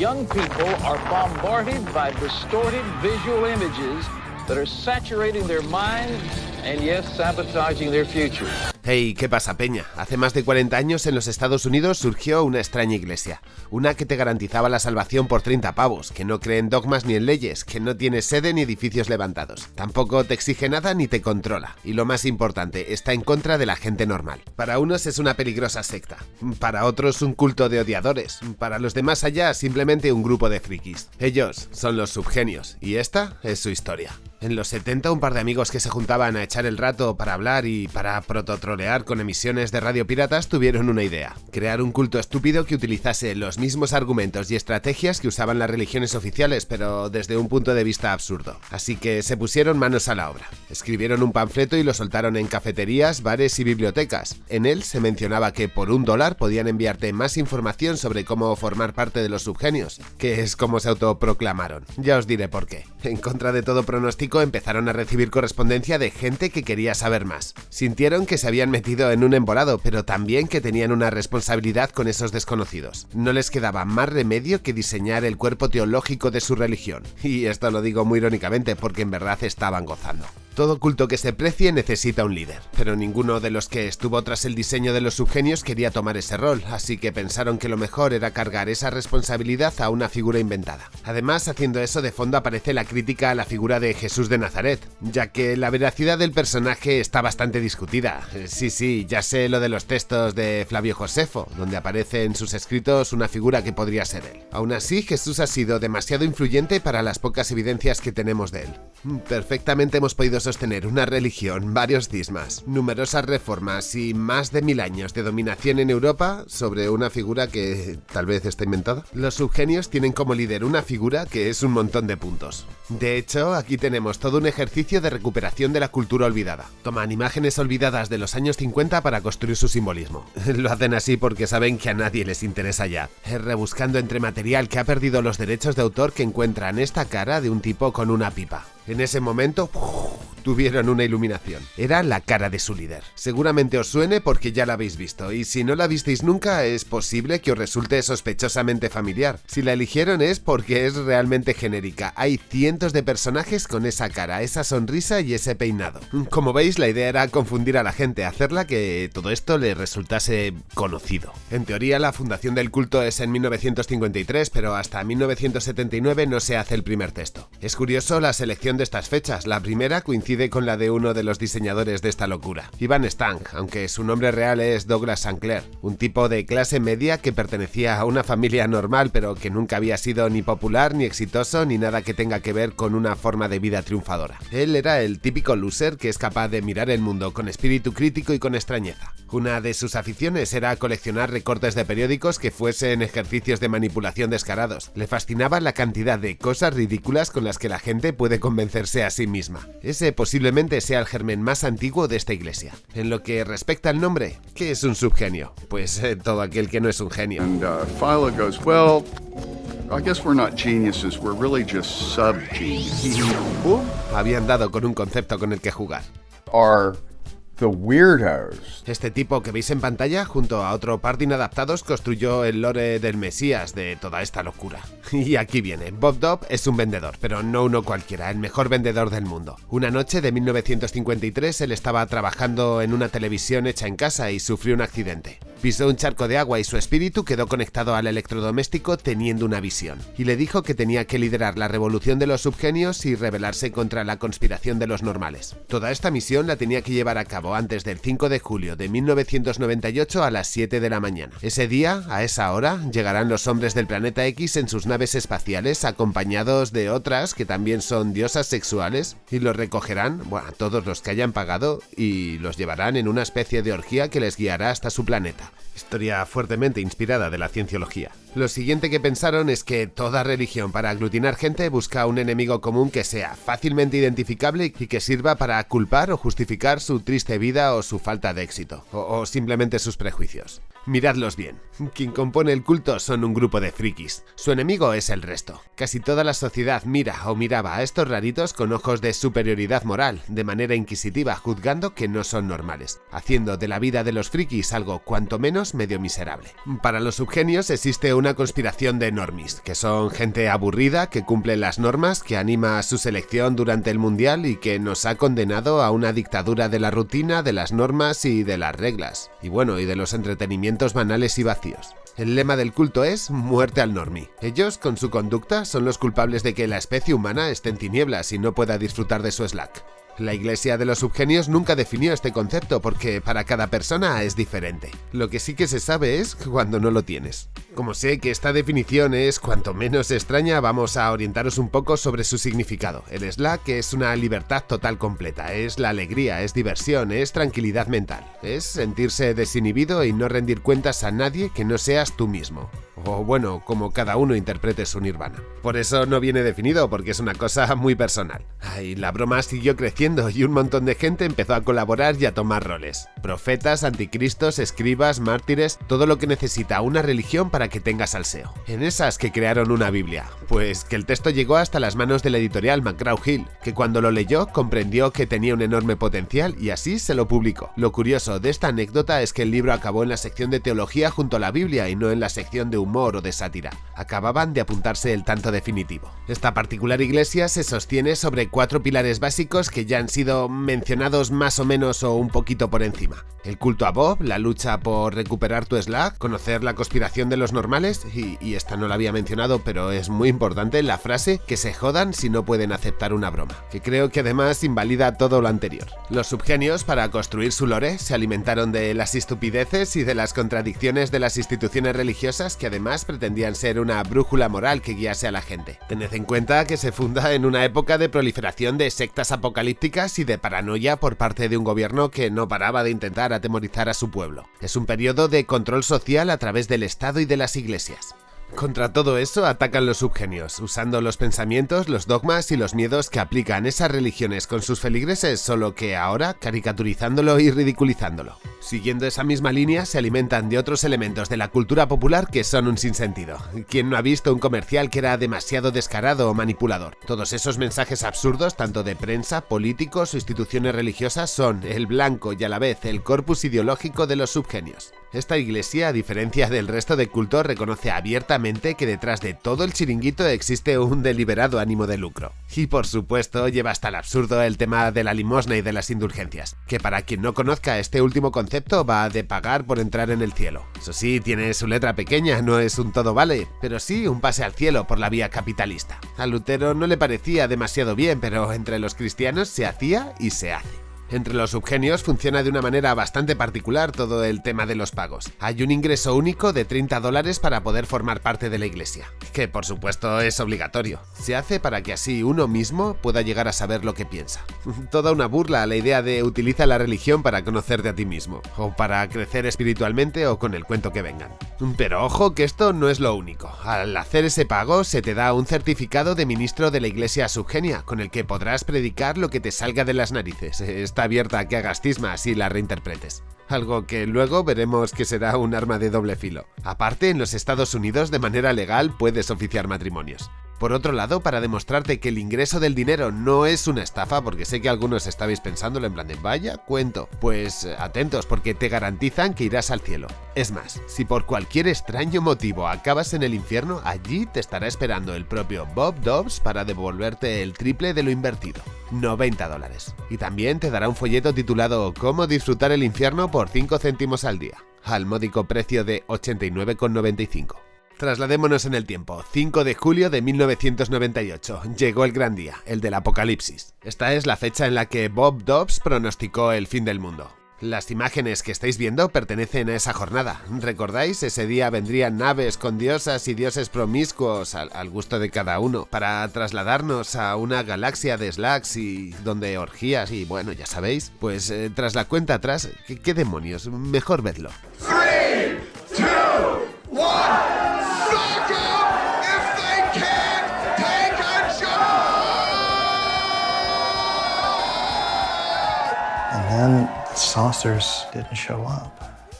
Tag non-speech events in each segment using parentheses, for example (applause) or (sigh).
Young people are bombarded by distorted visual images that are saturating their minds and yes, sabotaging their future. Hey, ¿qué pasa, Peña? Hace más de 40 años en los Estados Unidos surgió una extraña iglesia, una que te garantizaba la salvación por 30 pavos, que no cree en dogmas ni en leyes, que no tiene sede ni edificios levantados, tampoco te exige nada ni te controla, y lo más importante, está en contra de la gente normal. Para unos es una peligrosa secta, para otros un culto de odiadores, para los demás allá simplemente un grupo de frikis. Ellos son los subgenios, y esta es su historia. En los 70 un par de amigos que se juntaban a echar el rato para hablar y para prototrolear con emisiones de radio piratas tuvieron una idea, crear un culto estúpido que utilizase los mismos argumentos y estrategias que usaban las religiones oficiales pero desde un punto de vista absurdo. Así que se pusieron manos a la obra, escribieron un panfleto y lo soltaron en cafeterías, bares y bibliotecas. En él se mencionaba que por un dólar podían enviarte más información sobre cómo formar parte de los subgenios, que es como se autoproclamaron. Ya os diré por qué. En contra de todo pronóstico empezaron a recibir correspondencia de gente que quería saber más. Sintieron que se habían metido en un embolado, pero también que tenían una responsabilidad con esos desconocidos. No les quedaba más remedio que diseñar el cuerpo teológico de su religión. Y esto lo digo muy irónicamente porque en verdad estaban gozando. Todo culto que se precie necesita un líder, pero ninguno de los que estuvo tras el diseño de los subgenios quería tomar ese rol, así que pensaron que lo mejor era cargar esa responsabilidad a una figura inventada. Además, haciendo eso de fondo aparece la crítica a la figura de Jesús de Nazaret, ya que la veracidad del personaje está bastante discutida. Sí, sí, ya sé lo de los textos de Flavio Josefo, donde aparece en sus escritos una figura que podría ser él. Aún así, Jesús ha sido demasiado influyente para las pocas evidencias que tenemos de él. Perfectamente hemos podido sostener una religión, varios cismas, numerosas reformas y más de mil años de dominación en Europa sobre una figura que tal vez está inventada. Los subgenios tienen como líder una figura que es un montón de puntos. De hecho, aquí tenemos todo un ejercicio de recuperación de la cultura olvidada. Toman imágenes olvidadas de los años 50 para construir su simbolismo. (laughs) Lo hacen así porque saben que a nadie les interesa ya. Rebuscando entre material que ha perdido los derechos de autor que encuentran esta cara de un tipo con una pipa. En ese momento tuvieron una iluminación. Era la cara de su líder. Seguramente os suene porque ya la habéis visto, y si no la visteis nunca es posible que os resulte sospechosamente familiar. Si la eligieron es porque es realmente genérica. Hay cientos de personajes con esa cara, esa sonrisa y ese peinado. Como veis, la idea era confundir a la gente, hacerla que todo esto le resultase conocido. En teoría, la fundación del culto es en 1953, pero hasta 1979 no se hace el primer texto. Es curioso la selección de estas fechas. La primera coincide con la de uno de los diseñadores de esta locura, Ivan Stang, aunque su nombre real es Douglas Sinclair, un tipo de clase media que pertenecía a una familia normal pero que nunca había sido ni popular ni exitoso ni nada que tenga que ver con una forma de vida triunfadora. Él era el típico loser que es capaz de mirar el mundo con espíritu crítico y con extrañeza. Una de sus aficiones era coleccionar recortes de periódicos que fuesen ejercicios de manipulación descarados. Le fascinaba la cantidad de cosas ridículas con las que la gente puede convencerse a sí misma. Ese posiblemente sea el germen más antiguo de esta iglesia. En lo que respecta al nombre, ¿qué es un subgenio? Pues eh, todo aquel que no es un genio. And uh, Philo goes, Well, I guess we're not geniuses, we're really just sub geniuses. (laughs) Habían dado con un concepto con el que jugar. The weirdos. Este tipo que veis en pantalla, junto a otro par de inadaptados, construyó el lore del Mesías de toda esta locura. (laughs) Y aquí viene, Bob Dobb es un vendedor, pero no uno cualquiera, el mejor vendedor del mundo. Una noche de 1953 él estaba trabajando en una televisión hecha en casa y sufrió un accidente. Pisó un charco de agua y su espíritu quedó conectado al electrodoméstico teniendo una visión, y le dijo que tenía que liderar la revolución de los subgenios y rebelarse contra la conspiración de los normales. Toda esta misión la tenía que llevar a cabo antes del 5 de julio de 1998 a las 7 de la mañana. Ese día, a esa hora, llegarán los hombres del planeta X en sus naves espaciales acompañados de otras que también son diosas sexuales y los recogerán, bueno, todos los que hayan pagado y los llevarán en una especie de orgía que les guiará hasta su planeta. Historia fuertemente inspirada de la cienciología. Lo siguiente que pensaron es que toda religión para aglutinar gente busca un enemigo común que sea fácilmente identificable y que sirva para culpar o justificar su triste vida o su falta de éxito, o, simplemente sus prejuicios. Miradlos bien. Quien compone el culto son un grupo de frikis. Su enemigo es el resto. Casi toda la sociedad mira o miraba a estos raritos con ojos de superioridad moral, de manera inquisitiva, juzgando que no son normales, haciendo de la vida de los frikis algo cuanto menos medio miserable. Para los subgenios existe una conspiración de normis, que son gente aburrida que cumple las normas, que anima a su selección durante el mundial y que nos ha condenado a una dictadura de la rutina, de las normas y de las reglas. Y bueno, y de los entretenimientos banales y vacíos. El lema del culto es muerte al normie. Ellos, con su conducta, son los culpables de que la especie humana esté en tinieblas y no pueda disfrutar de su slack. La Iglesia de los Subgenios nunca definió este concepto porque para cada persona es diferente. Lo que sí que se sabe es cuando no lo tienes. Como sé que esta definición es cuanto menos extraña, vamos a orientaros un poco sobre su significado. El Slack es una libertad total completa, es la alegría, es diversión, es tranquilidad mental, es sentirse desinhibido y no rendir cuentas a nadie que no seas tú mismo o bueno, como cada uno interprete su nirvana. Por eso no viene definido, porque es una cosa muy personal. Y la broma siguió creciendo y un montón de gente empezó a colaborar y a tomar roles. Profetas, anticristos, escribas, mártires, todo lo que necesita una religión para que tenga salseo. En esas que crearon una Biblia, pues que el texto llegó hasta las manos de la editorial McGraw-Hill, que cuando lo leyó comprendió que tenía un enorme potencial y así se lo publicó. Lo curioso de esta anécdota es que el libro acabó en la sección de teología junto a la Biblia y no en la sección de humor o de sátira. Acababan de apuntarse el tanto definitivo. Esta particular iglesia se sostiene sobre cuatro pilares básicos que ya han sido mencionados más o menos o un poquito por encima. El culto a Bob, la lucha por recuperar tu Slack, conocer la conspiración de los normales y, y esta no la había mencionado pero es muy importante la frase que se jodan si no pueden aceptar una broma, que creo que además invalida todo lo anterior. Los subgenios para construir su lore se alimentaron de las estupideces y de las contradicciones de las instituciones religiosas que además además pretendían ser una brújula moral que guiase a la gente. Tened en cuenta que se funda en una época de proliferación de sectas apocalípticas y de paranoia por parte de un gobierno que no paraba de intentar atemorizar a su pueblo. Es un periodo de control social a través del Estado y de las iglesias. Contra todo eso atacan los subgenios, usando los pensamientos, los dogmas y los miedos que aplican esas religiones con sus feligreses, solo que ahora caricaturizándolo y ridiculizándolo. Siguiendo esa misma línea, se alimentan de otros elementos de la cultura popular que son un sinsentido. ¿Quién no ha visto un comercial que era demasiado descarado o manipulador? Todos esos mensajes absurdos, tanto de prensa, políticos o instituciones religiosas, son el blanco y a la vez el corpus ideológico de los subgenios. Esta iglesia, a diferencia del resto de cultos, reconoce abiertamente que detrás de todo el chiringuito existe un deliberado ánimo de lucro. Y por supuesto, lleva hasta el absurdo el tema de la limosna y de las indulgencias, que para quien no conozca este último concepto va de pagar por entrar en el cielo. Eso sí, tiene su letra pequeña, no es un todo vale, pero sí un pase al cielo por la vía capitalista. A Lutero no le parecía demasiado bien, pero entre los cristianos se hacía y se hace. Entre los subgenios funciona de una manera bastante particular todo el tema de los pagos. Hay un ingreso único de 30 dólares para poder formar parte de la iglesia, que por supuesto es obligatorio. Se hace para que así uno mismo pueda llegar a saber lo que piensa. (laughs) Toda una burla a la idea de utiliza la religión para conocerte a ti mismo, o para crecer espiritualmente o con el cuento que vengan. Pero ojo que esto no es lo único. Al hacer ese pago se te da un certificado de ministro de la iglesia subgenia, con el que podrás predicar lo que te salga de las narices abierta a que hagas cismas y la reinterpretes. Algo que luego veremos que será un arma de doble filo. Aparte, en los Estados Unidos de manera legal puedes oficiar matrimonios. Por otro lado, para demostrarte que el ingreso del dinero no es una estafa, porque sé que algunos estabais pensándolo en plan de vaya cuento, pues atentos porque te garantizan que irás al cielo. Es más, si por cualquier extraño motivo acabas en el infierno, allí te estará esperando el propio Bob Dobbs para devolverte el triple de lo invertido, 90 dólares. Y también te dará un folleto titulado Cómo disfrutar el infierno por 5 céntimos al día, al módico precio de 89,95. Trasladémonos en el tiempo. 5 de julio de 1998. Llegó el gran día, el del apocalipsis. Esta es la fecha en la que Bob Dobbs pronosticó el fin del mundo. Las imágenes que estáis viendo pertenecen a esa jornada. ¿Recordáis? Ese día vendrían naves con diosas y dioses promiscuos al, gusto de cada uno para trasladarnos a una galaxia de slacks y donde orgías y bueno, ya sabéis. Pues eh, tras la cuenta atrás, ¿qué, demonios? Mejor vedlo. Saucers didn't show up.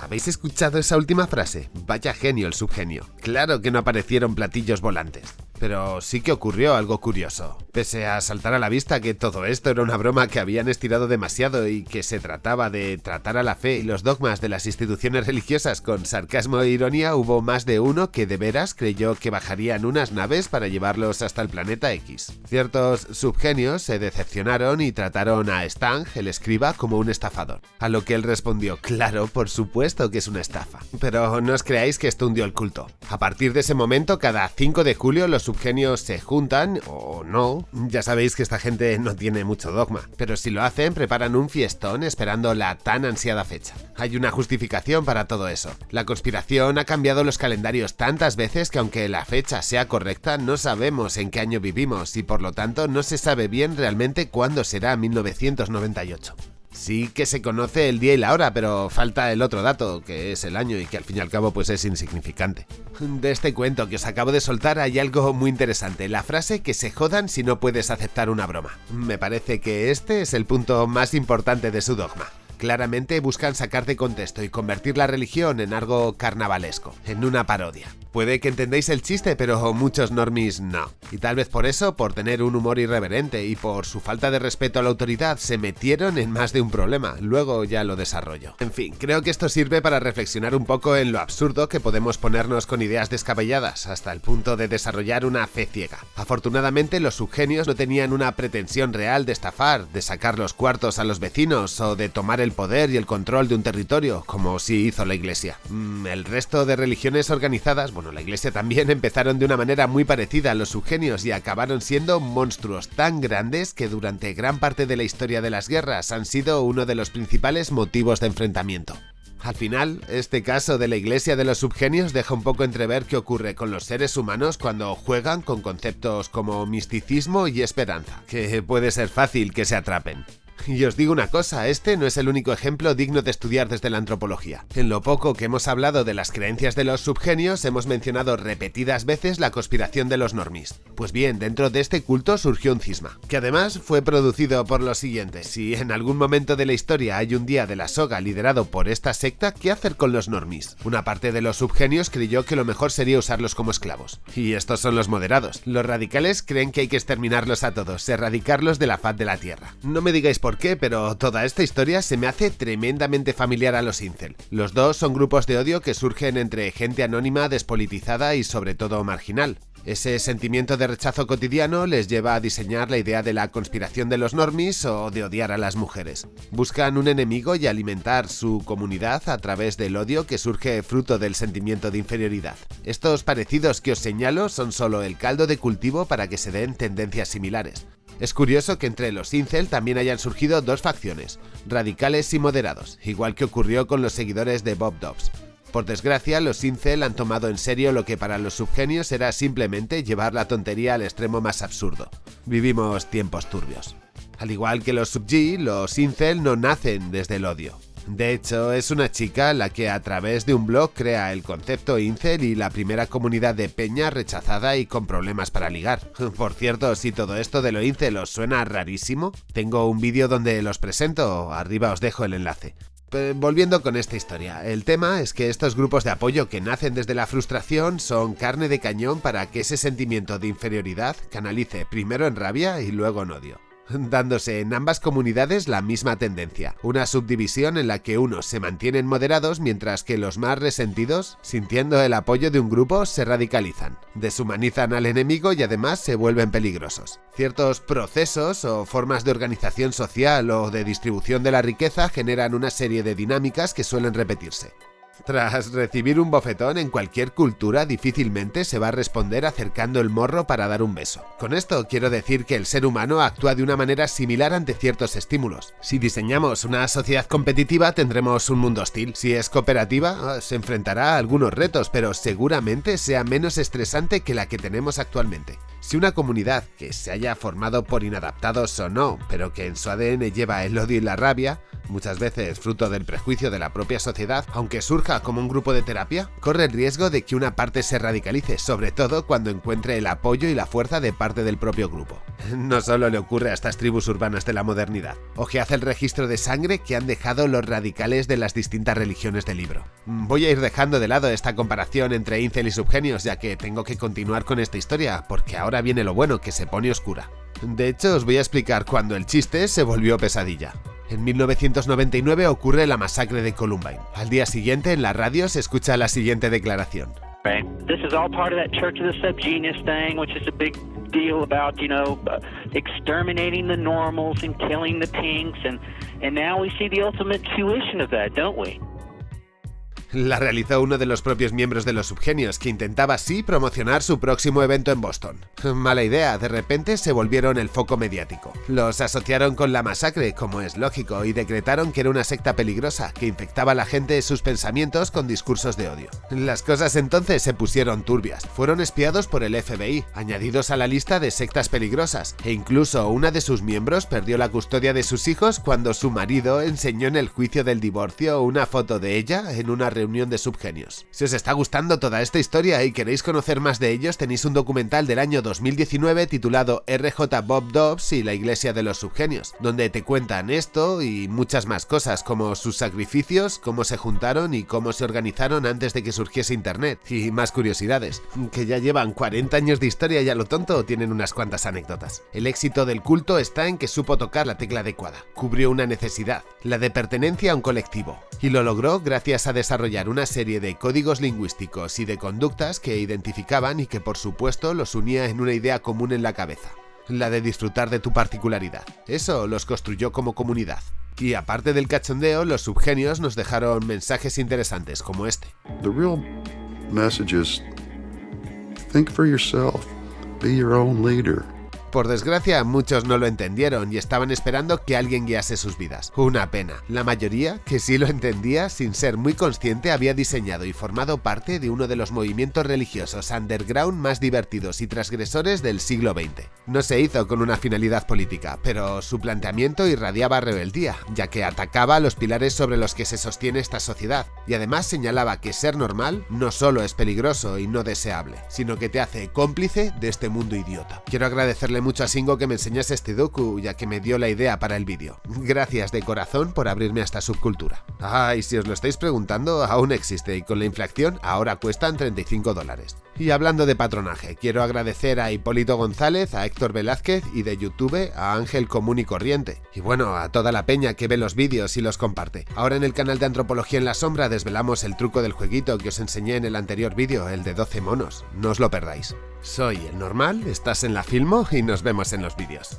¿Habéis escuchado esa última frase? Vaya genio el subgenio. Claro que no aparecieron platillos volantes pero sí que ocurrió algo curioso. Pese a saltar a la vista que todo esto era una broma que habían estirado demasiado y que se trataba de tratar a la fe y los dogmas de las instituciones religiosas con sarcasmo e ironía, hubo más de uno que de veras creyó que bajarían unas naves para llevarlos hasta el planeta X. Ciertos subgenios se decepcionaron y trataron a Stang, el escriba, como un estafador. A lo que él respondió, claro, por supuesto que es una estafa. Pero no os creáis que esto hundió el culto. A partir de ese momento, cada 5 de julio los subgenios se juntan, o no, ya sabéis que esta gente no tiene mucho dogma, pero si lo hacen preparan un fiestón esperando la tan ansiada fecha. Hay una justificación para todo eso. La conspiración ha cambiado los calendarios tantas veces que aunque la fecha sea correcta, no sabemos en qué año vivimos y por lo tanto no se sabe bien realmente cuándo será 1998. Sí que se conoce el día y la hora, pero falta el otro dato, que es el año y que al fin y al cabo pues es insignificante. De este cuento que os acabo de soltar hay algo muy interesante, la frase que se jodan si no puedes aceptar una broma. Me parece que este es el punto más importante de su dogma. Claramente buscan sacar de contexto y convertir la religión en algo carnavalesco, en una parodia. Puede que entendáis el chiste, pero muchos normies no. Y tal vez por eso, por tener un humor irreverente y por su falta de respeto a la autoridad, se metieron en más de un problema. Luego ya lo desarrollo. En fin, creo que esto sirve para reflexionar un poco en lo absurdo que podemos ponernos con ideas descabelladas, hasta el punto de desarrollar una fe ciega. Afortunadamente, los subgenios no tenían una pretensión real de estafar, de sacar los cuartos a los vecinos o de tomar el poder y el control de un territorio, como sí hizo la iglesia. Mm, el resto de religiones organizadas, bueno, la iglesia también (laughs) empezaron de una manera muy parecida a los subgenios y acabaron siendo monstruos tan grandes que durante gran parte de la historia de las guerras han sido uno de los principales motivos de enfrentamiento. Al final, este caso de la iglesia de los subgenios deja un poco entrever qué ocurre con los seres humanos cuando juegan con conceptos como misticismo y esperanza, que puede ser fácil que se atrapen. (laughs) Y os digo una cosa, este no es el único ejemplo digno de estudiar desde la antropología. En lo poco que hemos hablado de las creencias de los subgenios, hemos mencionado repetidas veces la conspiración de los normis. Pues bien, dentro de este culto surgió un cisma, que además fue producido por los siguientes. Si en algún momento de la historia hay un día de la soga liderado por esta secta, ¿qué hacer con los normis? Una parte de los subgenios creyó que lo mejor sería usarlos como esclavos. Y estos son los moderados. Los radicales creen que hay que exterminarlos a todos, erradicarlos de la faz de la Tierra. No me digáis por qué, pero toda esta historia se me hace tremendamente familiar a los incel. Los dos son grupos de odio que surgen entre gente anónima, despolitizada y sobre todo marginal. Ese sentimiento de rechazo cotidiano les lleva a diseñar la idea de la conspiración de los normis o de odiar a las mujeres. Buscan un enemigo y alimentar su comunidad a través del odio que surge fruto del sentimiento de inferioridad. Estos parecidos que os señalo son solo el caldo de cultivo para que se den tendencias similares. Es curioso que entre los incel también hayan surgido dos facciones, radicales y moderados, igual que ocurrió con los seguidores de Bob Dobbs. Por desgracia, los incel han tomado en serio lo que para los subgenios era simplemente llevar la tontería al extremo más absurdo. Vivimos tiempos turbios. Al igual que los sub-G, los incel no nacen desde el odio. De hecho, es una chica la que a través de un blog crea el concepto incel y la primera comunidad de peña rechazada y con problemas para ligar. (laughs) Por cierto, si todo esto de lo incel os suena rarísimo, tengo un vídeo donde los presento, arriba os dejo el enlace. Volviendo con esta historia, el tema es que estos grupos de apoyo que nacen desde la frustración son carne de cañón para que ese sentimiento de inferioridad canalice primero en rabia y luego en odio dándose en ambas comunidades la misma tendencia, una subdivisión en la que unos se mantienen moderados mientras que los más resentidos, sintiendo el apoyo de un grupo, se radicalizan, deshumanizan al enemigo y además se vuelven peligrosos. Ciertos procesos o formas de organización social o de distribución de la riqueza generan una serie de dinámicas que suelen repetirse. Tras recibir un bofetón en cualquier cultura difícilmente se va a responder acercando el morro para dar un beso. Con esto quiero decir que el ser humano actúa de una manera similar ante ciertos estímulos. Si diseñamos una sociedad competitiva tendremos un mundo hostil. Si es cooperativa se enfrentará a algunos retos, pero seguramente sea menos estresante que la que tenemos actualmente. Si una comunidad que se haya formado por inadaptados o no, pero que en su ADN lleva el odio y la rabia, muchas veces fruto del prejuicio de la propia sociedad, aunque surja como un grupo de terapia, corre el riesgo de que una parte se radicalice, sobre todo cuando encuentre el apoyo y la fuerza de parte del propio grupo. No solo le ocurre a estas tribus urbanas de la modernidad. Ojead el registro de sangre que han dejado los radicales de las distintas religiones del libro. Voy a ir dejando de lado esta comparación entre incel y subgenios, ya que tengo que continuar con esta historia, porque ahora viene lo bueno, que se pone oscura. De hecho, os voy a explicar cuando el chiste se volvió pesadilla. En 1999 ocurre la masacre de Columbine. Al día siguiente, en la radio se escucha la siguiente declaración. This is all part of that Church of the Subgenius thing, which is a big deal about, you know, uh, exterminating the normals and killing the pinks, and, and now we see the ultimate tuition of that, don't we? La realizó uno de los propios miembros de los subgenios, que intentaba así promocionar su próximo evento en Boston. Mala idea, de repente se volvieron el foco mediático. Los asociaron con la masacre, como es lógico, y decretaron que era una secta peligrosa, que infectaba a la gente de sus pensamientos con discursos de odio. Las cosas entonces se pusieron turbias. Fueron espiados por el FBI, añadidos a la lista de sectas peligrosas, e incluso una de sus miembros perdió la custodia de sus hijos cuando su marido enseñó en el juicio del divorcio una foto de ella en una reunión reunión de subgenios. Si os está gustando toda esta historia y queréis conocer más de ellos, tenéis un documental del año 2019 titulado RJ Bob Dobbs y la iglesia de los subgenios, donde te cuentan esto y muchas más cosas, como sus sacrificios, cómo se juntaron y cómo se organizaron antes de que surgiese internet, y más curiosidades, que ya llevan 40 años de historia y a lo tonto tienen unas cuantas anécdotas. El éxito del culto está en que supo tocar la tecla adecuada, cubrió una necesidad, la de pertenencia a un colectivo, y lo logró gracias a desarrollar una serie de códigos lingüísticos y de conductas que identificaban y que por supuesto los unía en una idea común en la cabeza, la de disfrutar de tu particularidad. Eso los construyó como comunidad. Y aparte del cachondeo, los subgenios nos dejaron mensajes interesantes como este. The real message is think for yourself, be your own leader. Por desgracia, muchos no lo entendieron y estaban esperando que alguien guiase sus vidas. Una pena. La mayoría, que sí lo entendía, sin ser muy consciente, había diseñado y formado parte de uno de los movimientos religiosos underground más divertidos y transgresores del siglo XX. No se hizo con una finalidad política, pero su planteamiento irradiaba rebeldía, ya que atacaba los pilares sobre los que se sostiene esta sociedad, y además señalaba que ser normal no solo es peligroso y no deseable, sino que te hace cómplice de este mundo idiota. Quiero agradecerle mucho a Singo que me enseñase este docu, ya que me dio la idea para el vídeo. Gracias de corazón por abrirme a esta subcultura. Ah, y si os lo estáis preguntando, aún existe y con la inflación ahora cuestan 35 dólares. Y hablando de patronaje, quiero agradecer a Hipólito González, a Héctor Velázquez y de YouTube a Ángel Común y Corriente. Y bueno, a toda la peña que ve los vídeos y los comparte. Ahora en el canal de Antropología en la Sombra desvelamos el truco del jueguito que os enseñé en el anterior vídeo, el de 12 monos. No os lo perdáis. Soy el normal, estás en la Filmo y nos vemos en los vídeos.